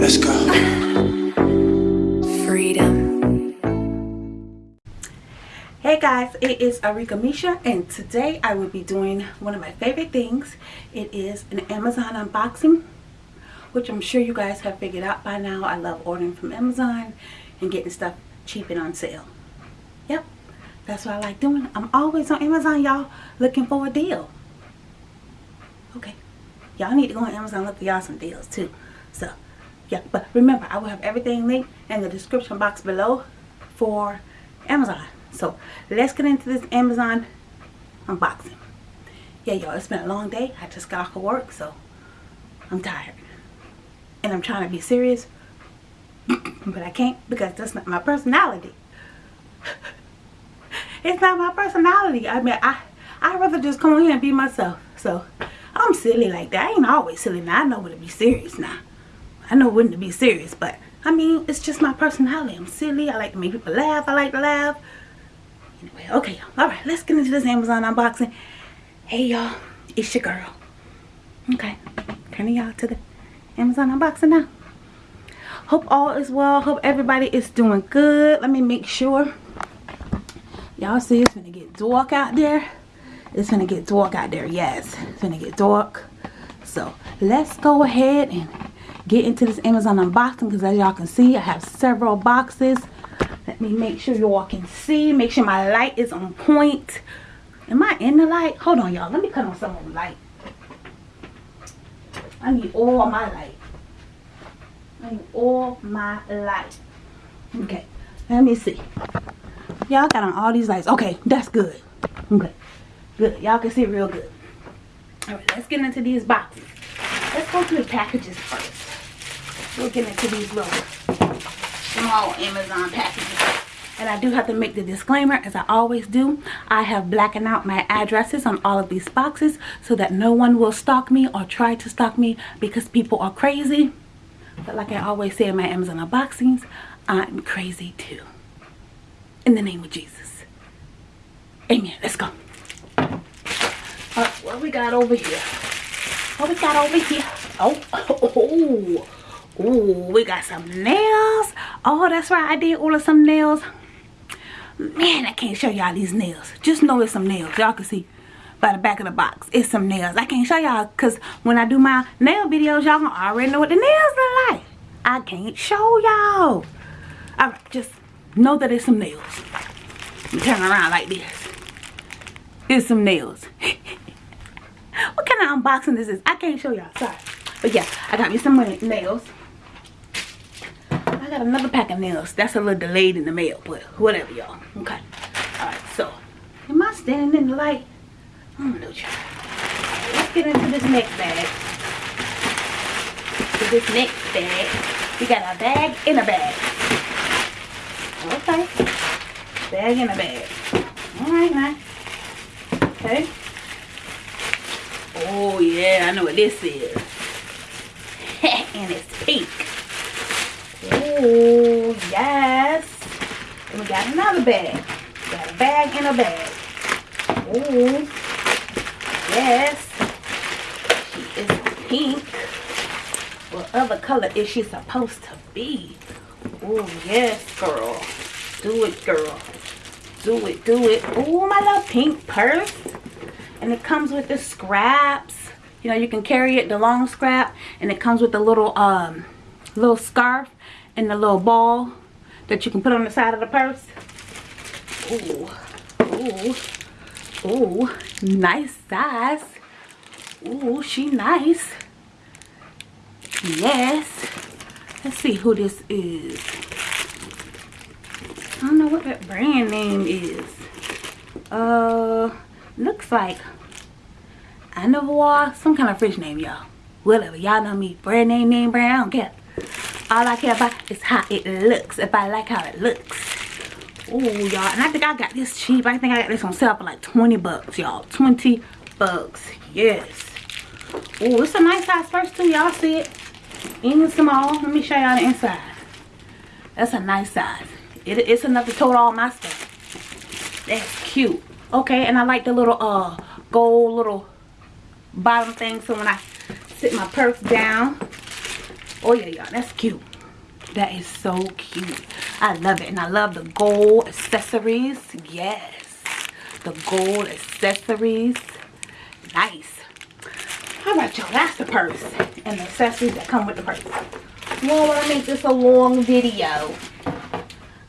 Let's go. Freedom. Hey guys, it is Arika Misha and today I will be doing one of my favorite things. It is an Amazon unboxing, which I'm sure you guys have figured out by now. I love ordering from Amazon and getting stuff cheap and on sale. Yep, that's what I like doing. I'm always on Amazon, y'all, looking for a deal. Okay, y'all need to go on Amazon look for y'all some deals too. So, yeah, but remember, I will have everything linked in the description box below for Amazon. So, let's get into this Amazon unboxing. Yeah, y'all, it's been a long day. I just got off of work, so I'm tired. And I'm trying to be serious, but I can't because that's not my personality. it's not my personality. I mean, I I'd rather just come here and be myself. So, I'm silly like that. I ain't always silly now. I know when to be serious now. I know when to be serious, but I mean, it's just my personality. I'm silly. I like to make people laugh. I like to laugh. Anyway, okay, all right, let's get into this Amazon unboxing. Hey, y'all, it's your girl. Okay, turning y'all to the Amazon unboxing now. Hope all is well. Hope everybody is doing good. Let me make sure. Y'all see it's gonna get dark out there. It's gonna get dark out there. Yes, it's gonna get dark. So let's go ahead and get into this Amazon unboxing because as y'all can see I have several boxes. Let me make sure y'all can see make sure my light is on point. Am I in the light? Hold on y'all. Let me cut on some the light. I need all my light. I need all my light. Okay let me see y'all got on all these lights. Okay that's good. Okay. Good. Y'all can see real good. All right let's get into these boxes. Let's go through the packages first. We'll get into these little small Amazon packages. And I do have to make the disclaimer, as I always do, I have blackened out my addresses on all of these boxes so that no one will stalk me or try to stalk me because people are crazy. But like I always say in my Amazon unboxings, I'm crazy too. In the name of Jesus. Amen. Let's go. what we got over here? What we got over here? Oh, oh, oh. We got some nails. Oh, that's right. I did order some nails. Man, I can't show y'all these nails. Just know it's some nails. Y'all can see by the back of the box. It's some nails. I can't show y'all because when I do my nail videos, y'all already know what the nails look like. I can't show y'all. Alright, just know that it's some nails. Turn around like this. It's some nails. what kind of unboxing this is? I can't show y'all. Sorry. But yeah, I got me some nails. I got another pack of nails. That's a little delayed in the mail, but whatever, y'all. Okay. Alright, so, am I standing in the light? I don't know, Let's get into this next bag. To this next bag. We got a bag in a bag. Okay. Bag in a bag. Alright, now. Okay. Oh, yeah, I know what this is. and it's pink. Oh, yes. And we got another bag. Got a bag in a bag. Oh, yes. She is pink. What other color is she supposed to be? Oh, yes, girl. Do it, girl. Do it, do it. Oh, my little pink purse. And it comes with the scraps. You know, you can carry it, the long scrap. And it comes with a little, um, little scarf and the little ball that you can put on the side of the purse. Ooh, ooh, ooh, nice size. Ooh, she nice. Yes. Let's see who this is. I don't know what that brand name is. Uh, looks like Anavoir, some kind of fish name, y'all. Whatever, y'all know me. Brand name, name, brand, I don't care all I care about is how it looks. If I like how it looks. Oh, y'all. And I think I got this cheap. I think I got this on sale for like 20 bucks, y'all. 20 bucks. Yes. Oh, it's a nice size purse too. Y'all see it? Even small. Let me show y'all the inside. That's a nice size. It, it's enough to tote all my stuff. That's cute. Okay, and I like the little uh gold little bottom thing. So when I sit my purse down. Oh yeah, y'all, that's cute. That is so cute. I love it. And I love the gold accessories. Yes. The gold accessories. Nice. All right, y'all. That's the purse. And the accessories that come with the purse. You don't want to make this a long video. All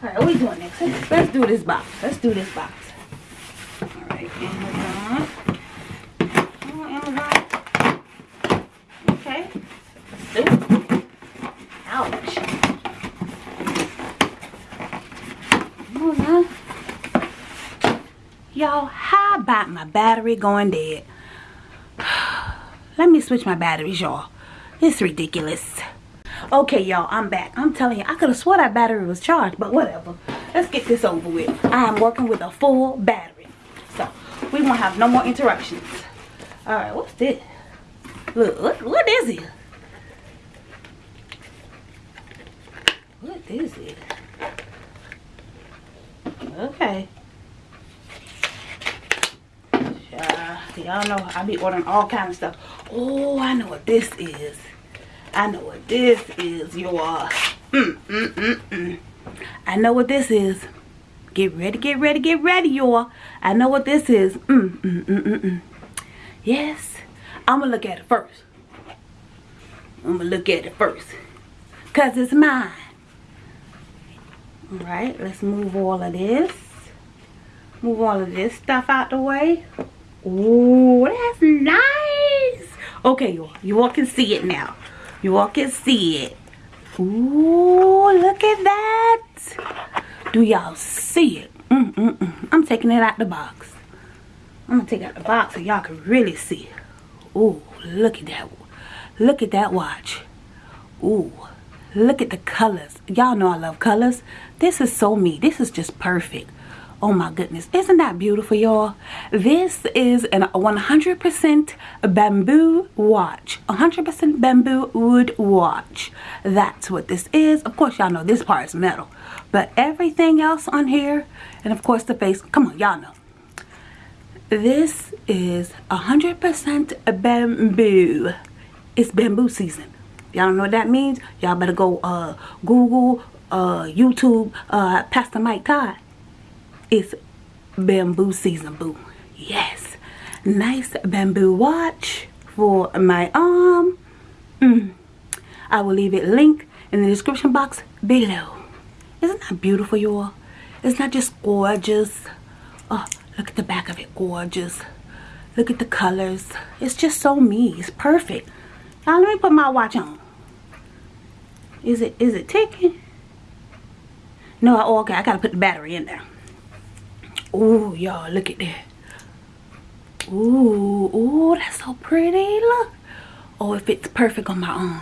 right, what are we doing next? Let's, let's do this box. Let's do this box. All right, Amazon. Oh, Amazon. Okay. Let's do. Ouch. Y'all, how about my battery going dead? Let me switch my batteries, y'all. It's ridiculous. Okay, y'all, I'm back. I'm telling you, I could have swore that battery was charged, but whatever. Let's get this over with. I am working with a full battery. So, we won't have no more interruptions. Alright, what's this? Look, what, what is it? What is it? Okay. Y'all know I be ordering all kind of stuff. Oh, I know what this is. I know what this is, y'all. Mm, mm, mm, mm. I know what this is. Get ready, get ready, get ready, y'all. I know what this is. Mm, mm, mm, mm, mm. Yes. I'm going to look at it first. I'm going to look at it first. Because it's mine. Alright, let's move all of this. Move all of this stuff out the way. Ooh, that's nice. Okay, you all, you all can see it now. You all can see it. Ooh, look at that. Do y'all see it? Mm, mm, mm. I'm taking it out the box. I'm to take out the box so y'all can really see. Ooh, look at that. Look at that watch. Ooh, look at the colors. Y'all know I love colors. This is so me. This is just perfect. Oh my goodness. Isn't that beautiful, y'all? This is a 100% bamboo watch. 100% bamboo wood watch. That's what this is. Of course, y'all know this part is metal. But everything else on here, and of course the face, come on, y'all know. This is 100% bamboo. It's bamboo season. Y'all know what that means? Y'all better go uh, Google, uh, YouTube, uh, Pastor Mike Todd it's bamboo season, boo. Yes. Nice bamboo watch for my arm. Mm. I will leave it link in the description box below. Isn't that beautiful, y'all? Isn't that just gorgeous? Oh, look at the back of it. Gorgeous. Look at the colors. It's just so me. It's perfect. Now, let me put my watch on. Is it is it ticking? No, okay. I got to put the battery in there. Ooh, y'all, look at that. Ooh, ooh, that's so pretty. Look. Oh, it fits perfect on my arm.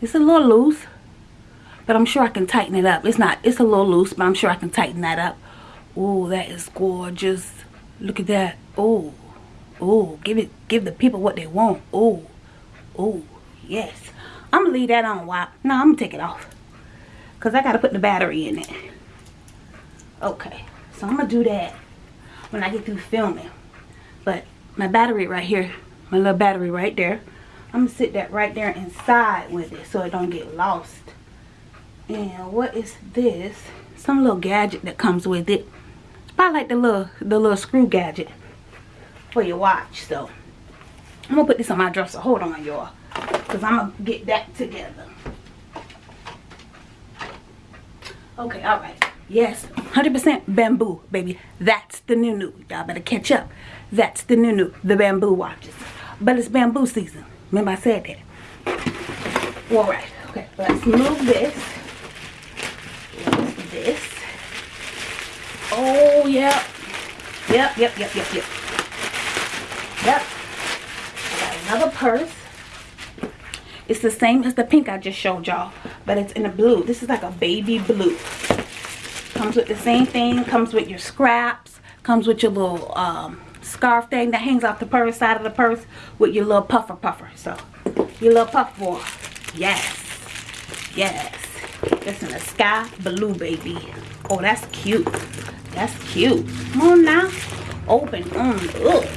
It's a little loose, but I'm sure I can tighten it up. It's not, it's a little loose, but I'm sure I can tighten that up. Ooh, that is gorgeous. Look at that. Ooh, ooh, give it, give the people what they want. Ooh, ooh, yes. I'm gonna leave that on while, no, I'm gonna take it off. Cause I gotta put the battery in it. Okay. So I'm going to do that when I get through filming. But my battery right here, my little battery right there, I'm going to sit that right there inside with it so it don't get lost. And what is this? Some little gadget that comes with it. It's probably like the little, the little screw gadget for your watch. So I'm going to put this on my dresser. Hold on, y'all. Because I'm going to get that together. Okay, all right. Yes, 100% bamboo, baby. That's the new new. Y'all better catch up. That's the new new, the bamboo watches. But it's bamboo season. Remember I said that. All right. Okay, let's move this. This? Oh, yep. Yep, yep, yep, yep, yep. Yep. I got another purse. It's the same as the pink I just showed y'all, but it's in a blue. This is like a baby blue. Comes with the same thing. Comes with your scraps. Comes with your little um, scarf thing that hangs off the purse side of the purse with your little puffer puffer. So, your little puff ball. Yes. Yes. It's in the sky blue, baby. Oh, that's cute. That's cute. Come on now. Open. Mm, ugh.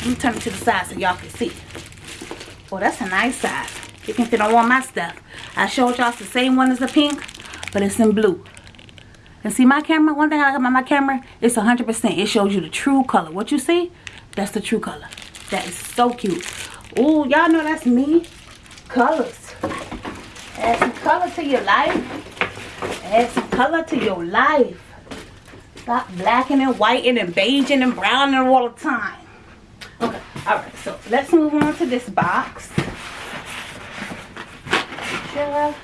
Let me turn it to the side so y'all can see. Oh, that's a nice size. You can fit on all my stuff. I showed y'all the same one as the pink, but it's in blue. And see my camera, one thing I like about my camera, it's 100%. It shows you the true color. What you see, that's the true color. That is so cute. Oh, y'all know that's me. Colors. Add some color to your life. Add some color to your life. Stop blacking and whiting and beiging and browning all the time. Okay, alright, so let's move on to this box. Sure.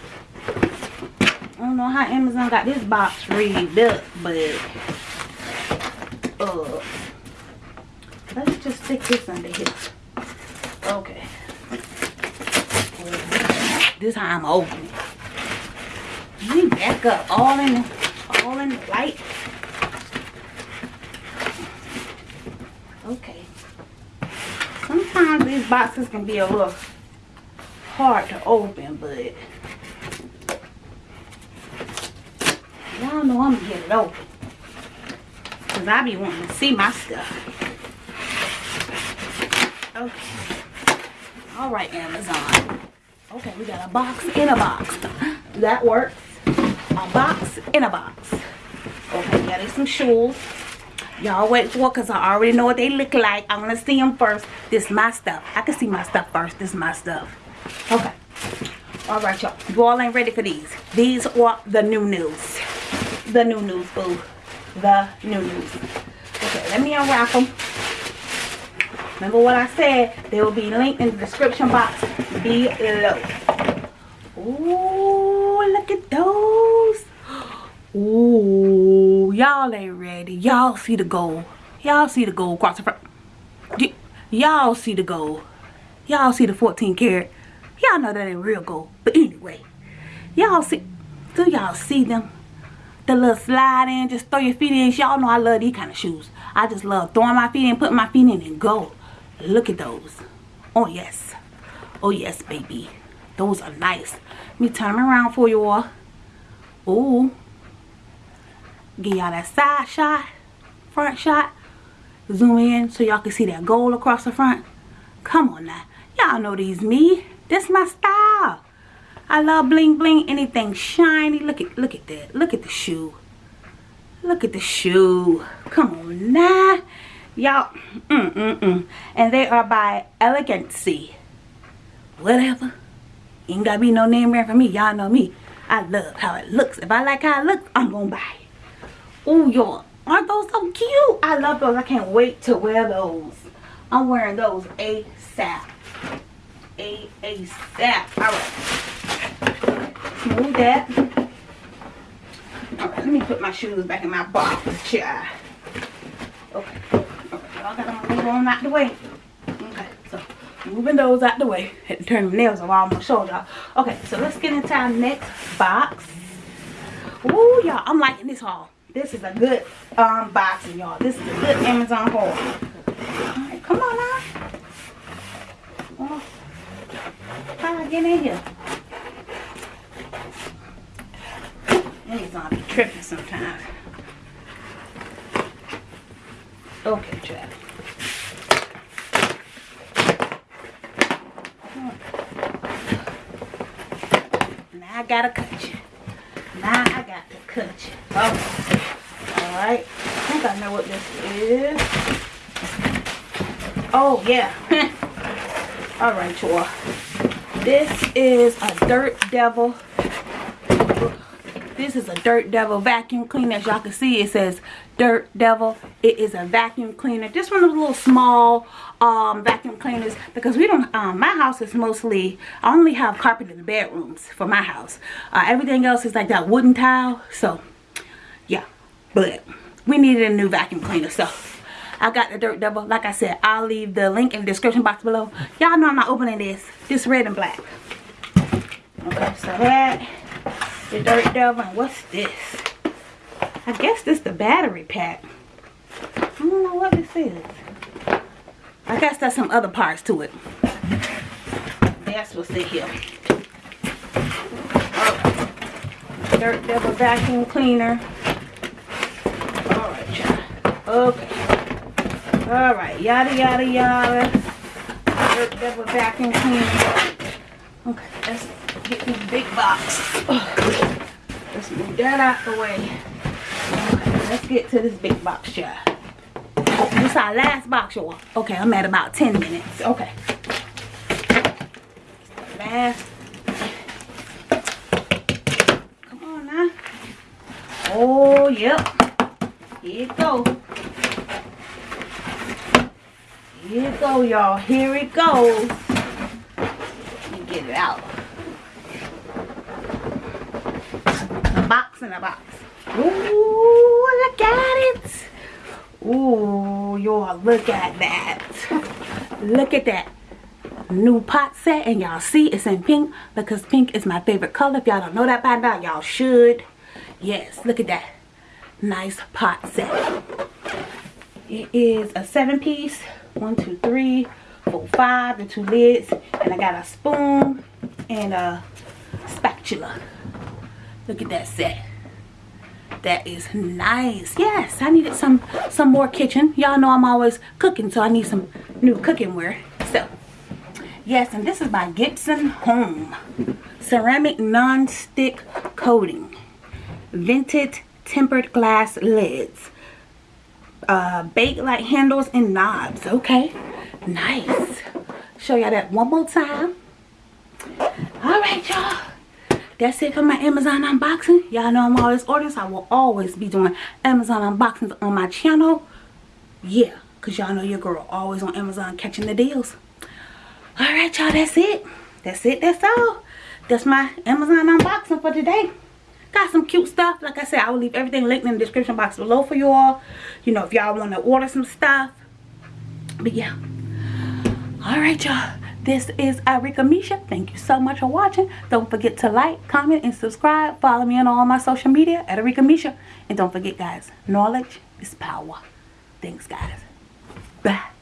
I don't know how Amazon got this box rigged up, but uh, let's just stick this under here. Okay. This time I'm opening. Me back up all in the, all in the light. Okay. Sometimes these boxes can be a little hard to open, but Y'all know I'm gonna get it open. Cause I be wanting to see my stuff. Okay. Alright, Amazon. Okay, we got a box in a box. That works. A box in a box. Okay, got some shoes. Y'all wait for because I already know what they look like. I want to see them first. This is my stuff. I can see my stuff first. This is my stuff. Okay. Alright, y'all. You all ain't ready for these. These are the new news the new news, boo. The new news. Okay, let me unwrap them. Remember what I said? They will be linked in the description box below. Ooh, look at those. Ooh, y'all ain't ready. Y'all see the gold. Y'all see the gold across the front. Y'all see the gold. Y'all see the 14 karat. Y'all know that ain't real gold. But anyway, y'all see, do y'all see them? The little slide in, just throw your feet in. Y'all know I love these kind of shoes. I just love throwing my feet in, putting my feet in and go. Look at those. Oh, yes. Oh, yes, baby. Those are nice. Let me turn them around for you all. Ooh. Give y'all that side shot, front shot. Zoom in so y'all can see that gold across the front. Come on now. Y'all know these me. This my style. I love bling bling, anything shiny. Look at look at that. Look at the shoe. Look at the shoe. Come on now. Y'all, mm, mm, mm. And they are by Elegancy. Whatever. Ain't gotta be no name brand for me. Y'all know me. I love how it looks. If I like how it looks, I'm gonna buy it. Oh, y'all. Aren't those so cute? I love those. I can't wait to wear those. I'm wearing those ASAP. A ASAP. Alright move that. Alright, let me put my shoes back in my box, child. Okay. Y'all gotta move on out the way. Okay, so moving those out the way. Had to turn my nails all my shoulder. Okay, so let's get into our next box. Ooh, y'all, I'm liking this haul. This is a good um boxing, y'all. This is a good Amazon haul. Alright, come on now. Oh, how do I get in here? Amazon be tripping sometimes. Okay, Chad. Now I gotta cut you. Now I got to cut you. Okay. Alright. I think I know what this is. Oh, yeah. Alright, y'all. This is a Dirt Devil this is a Dirt Devil vacuum cleaner. As y'all can see, it says Dirt Devil. It is a vacuum cleaner. This one is a little small um, vacuum cleaners because we don't, um, my house is mostly, I only have carpet in the bedrooms for my house. Uh, everything else is like that wooden tile. So, yeah. But we needed a new vacuum cleaner. So, I got the Dirt Devil. Like I said, I'll leave the link in the description box below. Y'all know I'm not opening this. This red and black. Okay, so that the Dirt Devil. And what's this? I guess this the battery pack. I don't know what this is. I guess that's some other parts to it. That's what's in here. Oh. Dirt Devil vacuum cleaner. Okay. Alright, yada yada yada. Dirt devil vacuum cleaner. Okay, let's get this big box. Let's move that out the way. Let's get to this big box, y'all. This our last box, y'all. Okay, I'm at about 10 minutes. Okay. Last. Come on now. Oh, yep. Here it go. Here it go, y'all. Here it goes. Let me get it out. A in a box. Ooh, look at it. Ooh, y'all, look at that. Look at that. New pot set, and y'all see it's in pink because pink is my favorite color. If y'all don't know that by now, y'all should. Yes, look at that. Nice pot set. It is a seven piece. One, two, three, four, five, the two lids. And I got a spoon and a spatula. Look at that set. That is nice. Yes, I needed some some more kitchen. Y'all know I'm always cooking, so I need some new cooking ware. So, yes, and this is by Gibson Home. Ceramic non-stick coating. Vented tempered glass lids. Uh, light handles and knobs. Okay, nice. Show y'all that one more time. All right, y'all that's it for my Amazon unboxing. Y'all know I'm always ordering, so I will always be doing Amazon unboxings on my channel. Yeah, because y'all know your girl always on Amazon catching the deals. Alright, y'all, that's it. That's it, that's all. That's my Amazon unboxing for today. Got some cute stuff. Like I said, I will leave everything linked in the description box below for you all. You know, if y'all want to order some stuff. But yeah. Alright, y'all this is Arika Misha. Thank you so much for watching. Don't forget to like, comment, and subscribe. Follow me on all my social media at Arika Misha. And don't forget, guys, knowledge is power. Thanks, guys. Bye.